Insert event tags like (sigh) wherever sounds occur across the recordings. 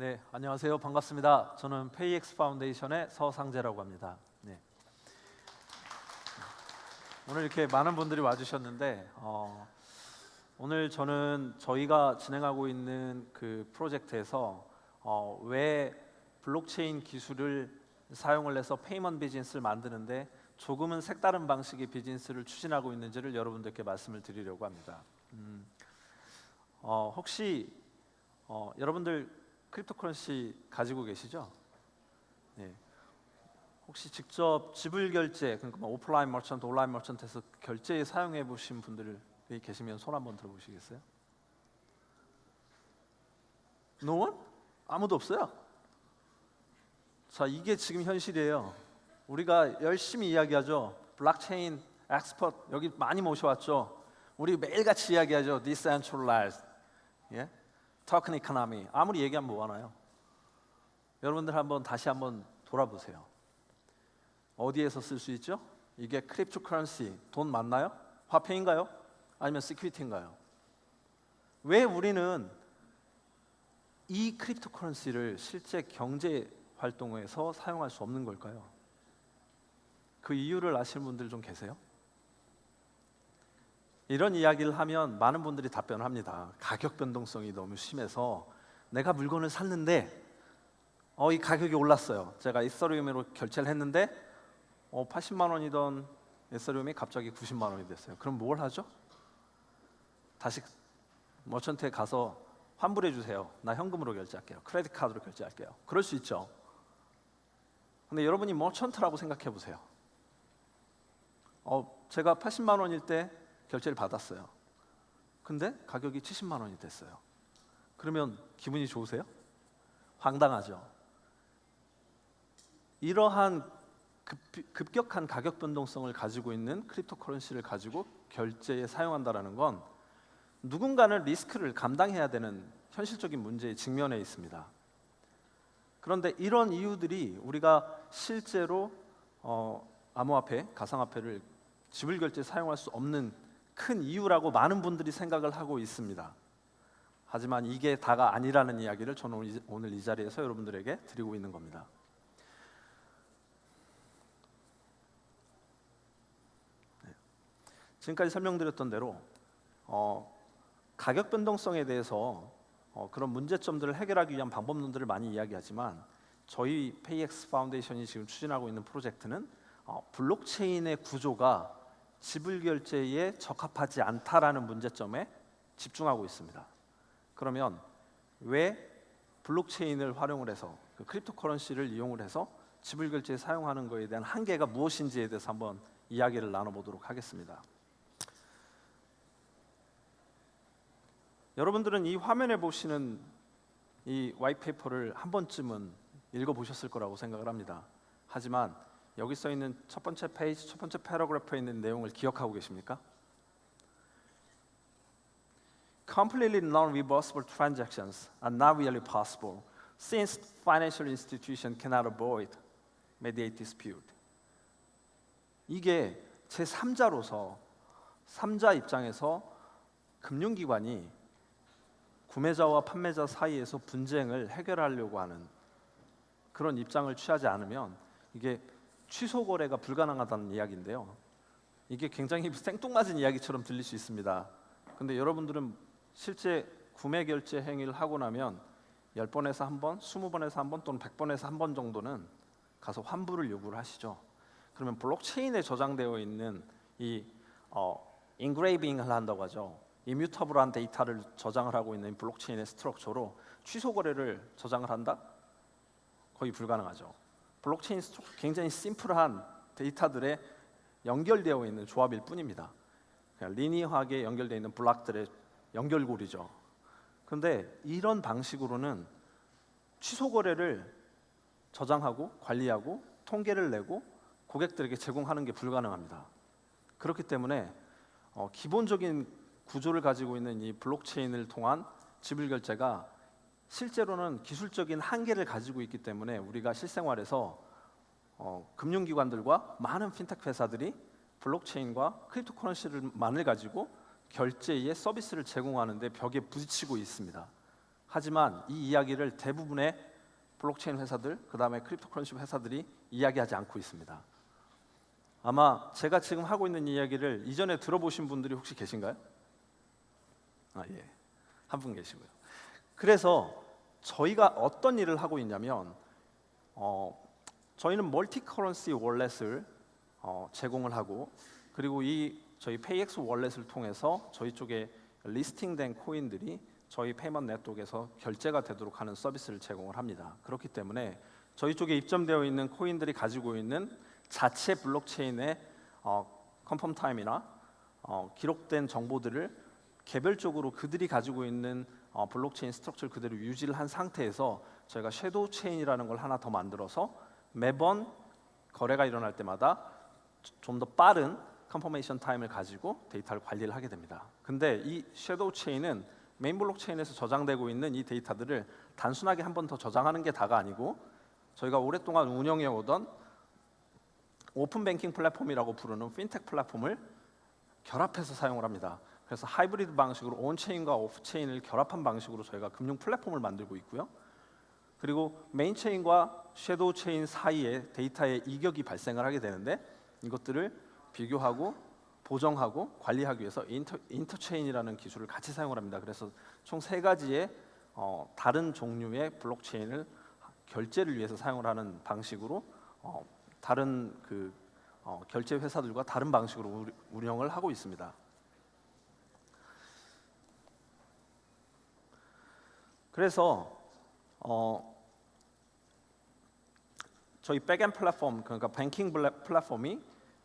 네, 안녕하세요. 반갑습니다. 저는 페이엑스 파운데이션의 서상재라고 합니다. 네. 오늘 이렇게 많은 분들이 와주셨는데 어, 오늘 저는 저희가 진행하고 있는 그 프로젝트에서 어, 왜 블록체인 기술을 사용을 해서 payment 비즈니스를 만드는데 조금은 색다른 방식의 비즈니스를 추진하고 있는지를 여러분들께 말씀을 드리려고 합니다. 음, 어, 혹시 어, 여러분들 cryptocurrency 가지고 계시죠? 네. 혹시 직접 지불 결제, 그러니까 뭐 오프라인 merchant, 온라인 merchant에서 결제에 사용해 보신 분들이 계시면 손 한번 들어보시겠어요? No one? 아무도 없어요? 자, 이게 지금 현실이에요. 우리가 열심히 이야기하죠. 블록체인 expert 여기 많이 모셔왔죠. 우리 매일같이 이야기하죠. Decentralized, 예? 토큰 economy. 아무리 얘기하면 뭐하나요? 여러분들 한번 다시 한번 돌아보세요. 어디에서 쓸 수 있죠? 이게 cryptocurrency, 돈 맞나요? 화폐인가요? 아니면 security인가요? 왜 우리는 이 cryptocurrency를 실제 경제 활동에서 사용할 수 없는 걸까요? 그 이유를 아시는 분들 좀 계세요? 이런 이야기를 하면 많은 분들이 답변을 합니다. 가격 변동성이 너무 심해서 내가 물건을 샀는데 어, 이 가격이 올랐어요. 제가 이서리움으로 결제를 했는데 어, 80만 원이던 이서리움이 갑자기 90만 원이 됐어요. 그럼 뭘 하죠? 다시 머천트에 가서 환불해 주세요. 나 현금으로 결제할게요. 크레딧 카드로 결제할게요. 그럴 수 있죠. 근데 여러분이 머천트라고 생각해 보세요. 어, 제가 80만 원일 때 결제를 받았어요. 근데 가격이 70만 원이 됐어요. 그러면 기분이 좋으세요? 황당하죠. 이러한 급, 격한 가격 변동성을 가지고 있는 크립토커런시를 가지고 결제에 사용한다라는 건 누군가는 리스크를 감당해야 되는 현실적인 문제에 직면해 있습니다. 그런데 이런 이유들이 우리가 실제로 어, 암호화폐, 가상화폐를 지불 결제 사용할 수 없는 큰 이유라고 많은 분들이 생각을 하고 있습니다. 하지만 이게 다가 아니라는 이야기를 저는 오늘 이 자리에서 여러분들에게 드리고 있는 겁니다. 네. 지금까지 설명드렸던 대로 어, 가격 변동성에 대해서 어, 그런 문제점들을 해결하기 위한 방법론들을 많이 이야기하지만 저희 페이엑스 파운데이션이 지금 추진하고 있는 프로젝트는 어, 블록체인의 구조가 지불 결제에 적합하지 않다라는 문제점에 집중하고 있습니다. 그러면 왜 블록체인을 활용을 해서 그 cryptocurrency를 이용을 해서 지불 결제에 사용하는 것에 대한 한계가 무엇인지에 대해서 한번 이야기를 나눠보도록 하겠습니다. 여러분들은 이 화면에 보시는 이 white paper를 한 번쯤은 읽어보셨을 거라고 생각을 합니다. 하지만 여기 써 있는 첫 번째 페이지, 첫 번째 paragraph에 있는 내용을 기억하고 계십니까? Completely non-reversible transactions are not really possible since financial institution cannot avoid mediate dispute. 이게 제 3자로서 3자 입장에서 금융기관이 구매자와 판매자 사이에서 분쟁을 해결하려고 하는 그런 입장을 취하지 않으면 이게 취소 거래가 불가능하다는 이야기인데요. 이게 굉장히 (laughs) 생뚱맞은 이야기처럼 들릴 수 있습니다. 근데 여러분들은 실제 구매 결제 행위를 하고 나면 10번에서 한 번, 20번에서 한 번 또는 100번에서 한 번 정도는 가서 환불을 요구를 하시죠. 그러면 블록체인에 저장되어 있는 이 어, engraving을 한다고 하죠. immutable한 데이터를 저장을 하고 있는 블록체인의 structure로 취소 거래를 저장을 한다? 거의 불가능하죠. 블록체인 굉장히 심플한 데이터들에 연결되어 있는 조합일 뿐입니다. 그냥 linear하게 연결되어 있는 블록들의 연결고리죠. 근데 이런 방식으로는 취소 거래를 저장하고 관리하고 통계를 내고 고객들에게 제공하는 게 불가능합니다. 그렇기 때문에 어, 기본적인 구조를 가지고 있는 이 블록체인을 통한 지불 결제가 실제로는 기술적인 한계를 가지고 있기 때문에 우리가 실생활에서 어, 금융기관들과 많은 핀텍 회사들이 블록체인과 크립토커런시를 만을 가지고 결제의 서비스를 제공하는데 벽에 부딪히고 있습니다. 하지만 이 이야기를 대부분의 블록체인 회사들, 그 다음에 cryptocurrency 회사들이 이야기하지 않고 있습니다. 아마 제가 지금 하고 있는 이야기를 이전에 들어보신 분들이 혹시 계신가요? 아 예, 한 분 계시고요. 그래서 저희가 어떤 일을 하고 있냐면 어, 저희는 multi currency wallet을 어, 제공을 하고 그리고 이 저희 페이엑스 wallet을 통해서 저희 쪽에 listing된 코인들이 저희 payment 네트워크에서 결제가 되도록 하는 서비스를 제공을 합니다. 그렇기 때문에 저희 쪽에 입점되어 있는 코인들이 가지고 있는 자체 블록체인의 어, confirm time이나 어, 기록된 정보들을 개별적으로 그들이 가지고 있는 어, 블록체인 structure를 그대로 유지를 한 상태에서 저희가 shadow chain이라는 걸 하나 더 만들어서 매번 거래가 일어날 때마다 좀 더 빠른 confirmation time을 가지고 데이터를 관리를 하게 됩니다. 근데 이 shadow chain은 메인 블록체인에서 저장되고 있는 이 데이터들을 단순하게 한 번 더 저장하는 게 다가 아니고 저희가 오랫동안 운영해 오던 open banking 플랫폼이라고 부르는 핀텍 플랫폼을 결합해서 사용을 합니다. 그래서 하이브리드 방식으로 on-chain과 off-chain을 결합한 방식으로 저희가 금융 플랫폼을 만들고 있고요. 그리고 main chain과 shadow chain 사이에 데이터의 이격이 발생을 하게 되는데 이것들을 비교하고 보정하고 관리하기 위해서 인터, 인터체인이라는 기술을 같이 사용을 합니다. 그래서 총 세 가지의 어, 다른 종류의 블록체인을 결제를 위해서 사용을 하는 방식으로 어, 다른 그 어, 결제 회사들과 다른 방식으로 우- 운영을 하고 있습니다. 그래서 어, 저희 backend 플랫폼 그러니까 뱅킹 플랫폼이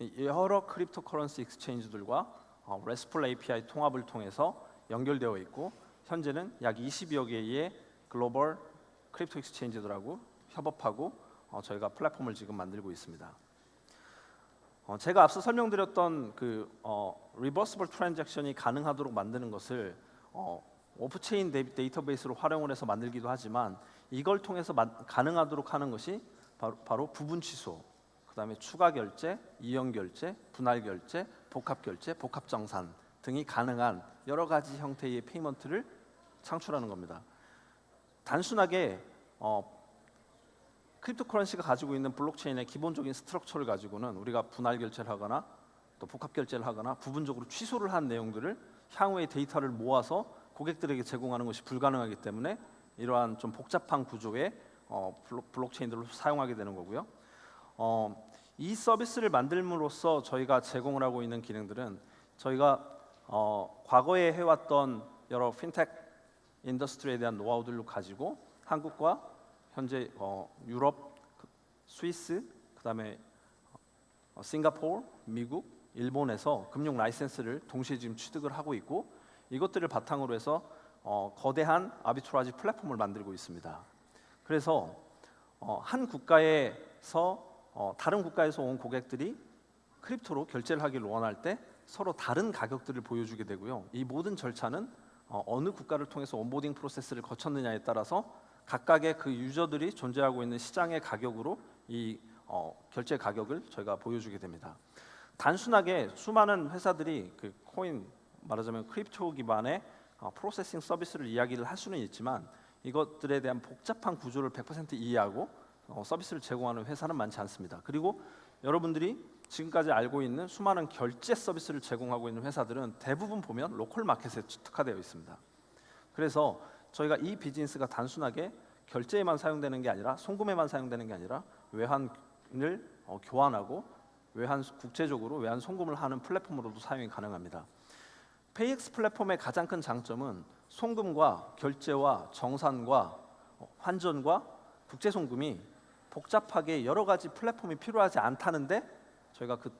이 여러 cryptocurrency exchange들과 어, RESTful API 통합을 통해서 연결되어 있고 현재는 약 20여 개의 글로벌 crypto exchange들하고 협업하고 어, 저희가 플랫폼을 지금 만들고 있습니다. 어, 제가 앞서 설명드렸던 그 어, reversible transaction이 가능하도록 만드는 것을 어, off-chain 데이- 데이터베이스로 활용을 해서 만들기도 하지만 이걸 통해서 만- 가능하도록 하는 것이 바로, 바로 부분 취소, 그 다음에 추가 결제, 이용 결제, 분할 결제, 복합 결제, 복합 정산 등이 가능한 여러 가지 형태의 payment를 창출하는 겁니다. 단순하게 어, cryptocurrency가 가지고 있는 블록체인의 기본적인 structure를 가지고는 우리가 분할 결제를 하거나 또 복합 결제를 하거나 부분적으로 취소를 한 내용들을 향후에 데이터를 모아서 고객들에게 제공하는 것이 불가능하기 때문에 이러한 좀 복잡한 구조의 어, 블록, 블록체인들을 사용하게 되는 거고요. 어, 이 서비스를 만들므로써 저희가 제공을 하고 있는 기능들은 저희가 어, 과거에 해왔던 여러 fintech industry에 대한 노하우들을 가지고 한국과 현재 어, 유럽, 그- 스위스, 그다음에 어, 싱가포르, 미국, 일본에서 금융 라이센스를 동시에 지금 취득을 하고 있고 이것들을 바탕으로 해서 어, 거대한 arbitrage 플랫폼을 만들고 있습니다. 그래서 어, 한 국가에서 어, 다른 국가에서 온 고객들이 crypto로 결제를 하기를 원할 때 서로 다른 가격들을 보여주게 되고요. 이 모든 절차는 어, 어느 국가를 통해서 onboarding process를 거쳤느냐에 따라서 각각의 그 유저들이 존재하고 있는 시장의 가격으로 이 어, 결제 가격을 저희가 보여주게 됩니다. 단순하게 수많은 회사들이 그 코인 말하자면 crypto 기반의 어, processing 서비스를 이야기를 할 수는 있지만 이것들에 대한 복잡한 구조를 100% 이해하고 어, 서비스를 제공하는 회사는 많지 않습니다. 그리고 여러분들이 지금까지 알고 있는 수많은 결제 서비스를 제공하고 있는 회사들은 대부분 보면 local market에 특화되어 있습니다. 그래서 저희가 이 비즈니스가 단순하게 결제에만 사용되는 게 아니라 송금에만 사용되는 게 아니라 외환을 어, 교환하고 외환 국제적으로 외환 송금을 하는 플랫폼으로도 사용이 가능합니다. 페이엑스 플랫폼의 가장 큰 장점은 송금과 결제와 정산과 어, 환전과 국제 송금이 복잡하게 여러 가지 플랫폼이 필요하지 않다는데 저희가 그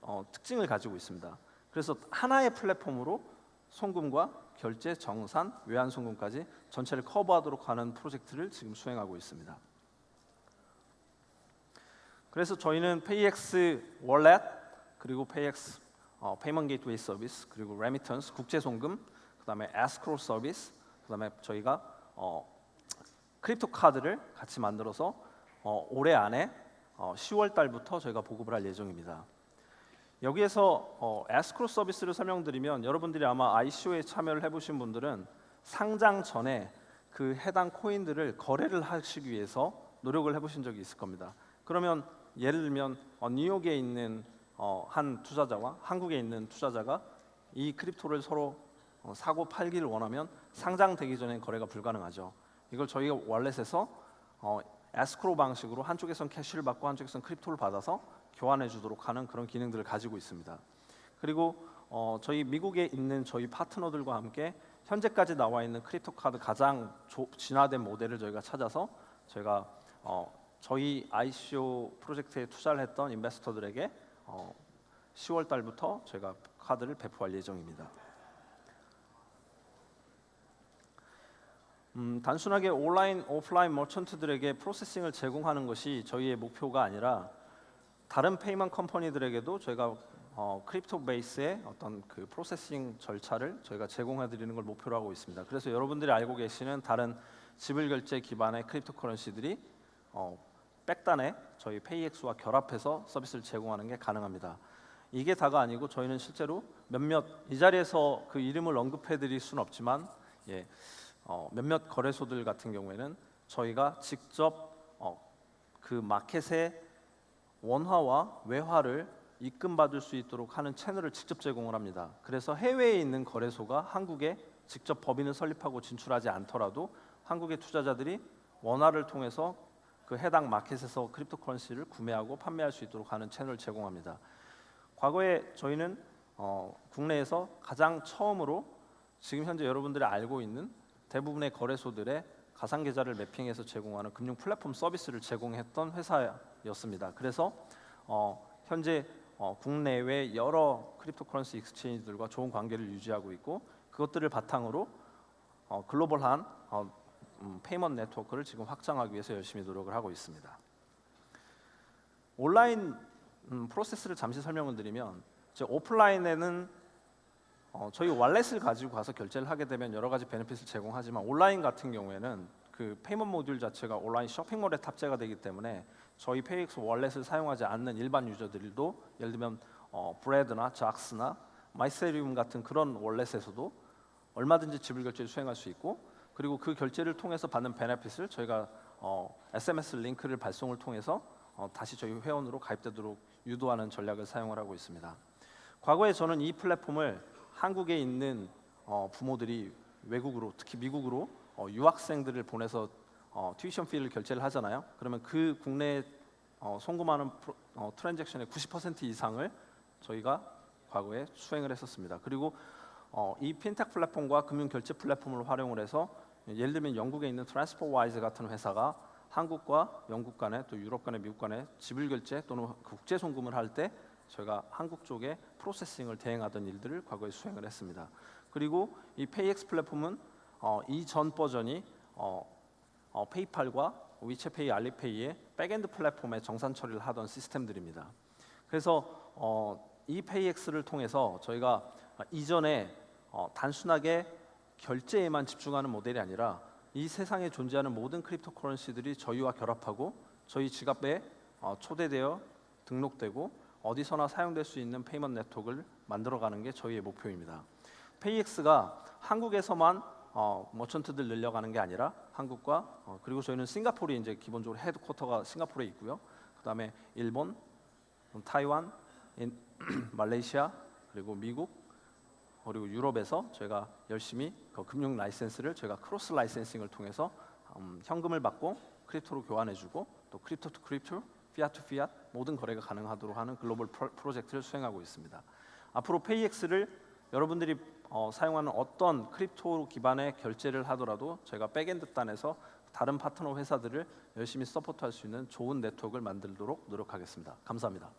어, 특징을 가지고 있습니다. 그래서 하나의 플랫폼으로 송금과 결제, 정산, 외환 송금까지 전체를 커버하도록 하는 프로젝트를 지금 수행하고 있습니다. 그래서 저희는 페이엑스 wallet 그리고 페이엑스 어, payment gateway 서비스 그리고 remittance 국제 송금 그다음에 에스크로 서비스 그다음에 저희가 어, crypto 카드를 같이 만들어서 어, 올해 안에 어, 10월 달부터 저희가 보급을 할 예정입니다. 여기에서 어, 에스크로 서비스를 설명드리면 여러분들이 아마 ICO에 참여를 해보신 분들은 상장 전에 그 해당 코인들을 거래를 하시기 위해서 노력을 해보신 적이 있을 겁니다. 그러면 예를 들면 어, 뉴욕에 있는 어, 한 투자자와 한국에 있는 투자자가 이 crypto를 서로 어, 사고 팔기를 원하면 상장되기 전에 거래가 불가능하죠. 이걸 저희가 wallet에서 어, 에스크로 방식으로 한쪽에선 cash를 받고 한쪽에선 crypto를 받아서 교환해 주도록 하는 그런 기능들을 가지고 있습니다. 그리고 어, 저희 미국에 있는 저희 파트너들과 함께 현재까지 나와 있는 crypto 카드 가장 조, 진화된 모델을 저희가 찾아서 저희가 어, 저희 ICO 프로젝트에 투자를 했던 investor들에게 어, 10월 달부터 저희가 카드를 배포할 예정입니다. 음, 단순하게 온라인, 오프라인 merchant들에게 processing을 제공하는 것이 저희의 목표가 아니라 다른 payment company들에게도 저희가 어, crypto base의 어떤 그 processing 절차를 저희가 제공해 드리는 걸 목표로 하고 있습니다. 그래서 여러분들이 알고 계시는 다른 지불 결제 기반의 cryptocurrency들이 어, back단에 저희 페이엑스와 결합해서 서비스를 제공하는 게 가능합니다. 이게 다가 아니고 저희는 실제로 몇몇 이 자리에서 그 이름을 언급해 드릴 수는 없지만 예, 어, 몇몇 거래소들 같은 경우에는 저희가 직접 어, 그 마켓의 원화와 외화를 입금받을 수 있도록 하는 채널을 직접 제공을 합니다. 그래서 해외에 있는 거래소가 한국에 직접 법인을 설립하고 진출하지 않더라도 한국의 투자자들이 원화를 통해서 그 해당 마켓에서 cryptocurrency를 구매하고 판매할 수 있도록 하는 채널을 제공합니다. 과거에 저희는 어, 국내에서 가장 처음으로 지금 현재 여러분들이 알고 있는 대부분의 거래소들의 가상 계좌를 매핑해서 제공하는 금융 플랫폼 서비스를 제공했던 회사였습니다. 그래서 어, 현재 어, 국내외 여러 cryptocurrency exchange들과 좋은 관계를 유지하고 있고 그것들을 바탕으로 어, 글로벌한 어, 음, payment 네트워크를 지금 확장하기 위해서 열심히 노력을 하고 있습니다. 온라인 음, 프로세스를 잠시 설명을 드리면 오프라인에는 어, 저희 wallet을 가지고 가서 결제를 하게 되면 여러 가지 benefit을 제공하지만 온라인 같은 경우에는 그 payment 모듈 자체가 온라인 쇼핑몰에 탑재가 되기 때문에 저희 페이엑스 wallet을 사용하지 않는 일반 유저들도 예를 들면 어, 브레드나 작스나 마이세리움 같은 그런 월렛에서도 얼마든지 지불 결제를 수행할 수 있고 그리고 그 결제를 통해서 받는 베네핏을 저희가 어, SMS 링크를 발송을 통해서 어, 다시 저희 회원으로 가입되도록 유도하는 전략을 사용을 하고 있습니다. 과거에 저는 이 플랫폼을 한국에 있는 어, 부모들이 외국으로 특히 미국으로 어, 유학생들을 보내서 어, 튜이션 피를 결제를 하잖아요. 그러면 그 국내 어, 송금하는 프로, 어, transaction의 90% 이상을 저희가 과거에 수행을 했었습니다. 그리고 어, 이 핀텍 플랫폼과 금융 결제 플랫폼을 활용을 해서 예를 들면 영국에 있는 트랜스퍼와이즈 같은 회사가 한국과 영국 간에 또 유럽 간에 미국 간에 지불 결제 또는 국제 송금을 할 때 저희가 한국 쪽에 processing을 대행하던 일들을 과거에 수행을 했습니다. 그리고 이 페이엑스 플랫폼은 어, 이전 버전이 어, 어, 페이팔과 위챗페이, 알리페이의 backend 플랫폼에 정산 처리를 하던 시스템들입니다. 그래서 어, 이 페이엑스를 통해서 저희가 이전에 어, 단순하게 결제에만 집중하는 모델이 아니라 이 세상에 존재하는 모든 cryptocurrency들이 저희와 결합하고 저희 지갑에 어, 초대되어 등록되고 어디서나 사용될 수 있는 payment 네트워크를 만들어가는 게 저희의 목표입니다. 페이엑스가 한국에서만 어, merchant들 늘려가는 게 아니라 한국과 어, 그리고 저희는 싱가포르 이제 기본적으로 headquarter가 싱가포르에 있고요. 그다음에 일본, 타이완, 인, (clears throat) 말레이시아 그리고 미국 그리고 유럽에서 저희가 열심히 그 금융 라이센스를 저희가 cross licensing을 통해서 음, 현금을 받고 crypto로 교환해주고 또 crypto to crypto, fiat to fiat 모든 거래가 가능하도록 하는 글로벌 프로젝트를 수행하고 있습니다. 앞으로 페이엑스를 여러분들이 어, 사용하는 어떤 crypto 기반의 결제를 하더라도 제가 backend 단에서 다른 파트너 회사들을 열심히 support할 수 있는 좋은 네트워크를 만들도록 노력하겠습니다. 감사합니다.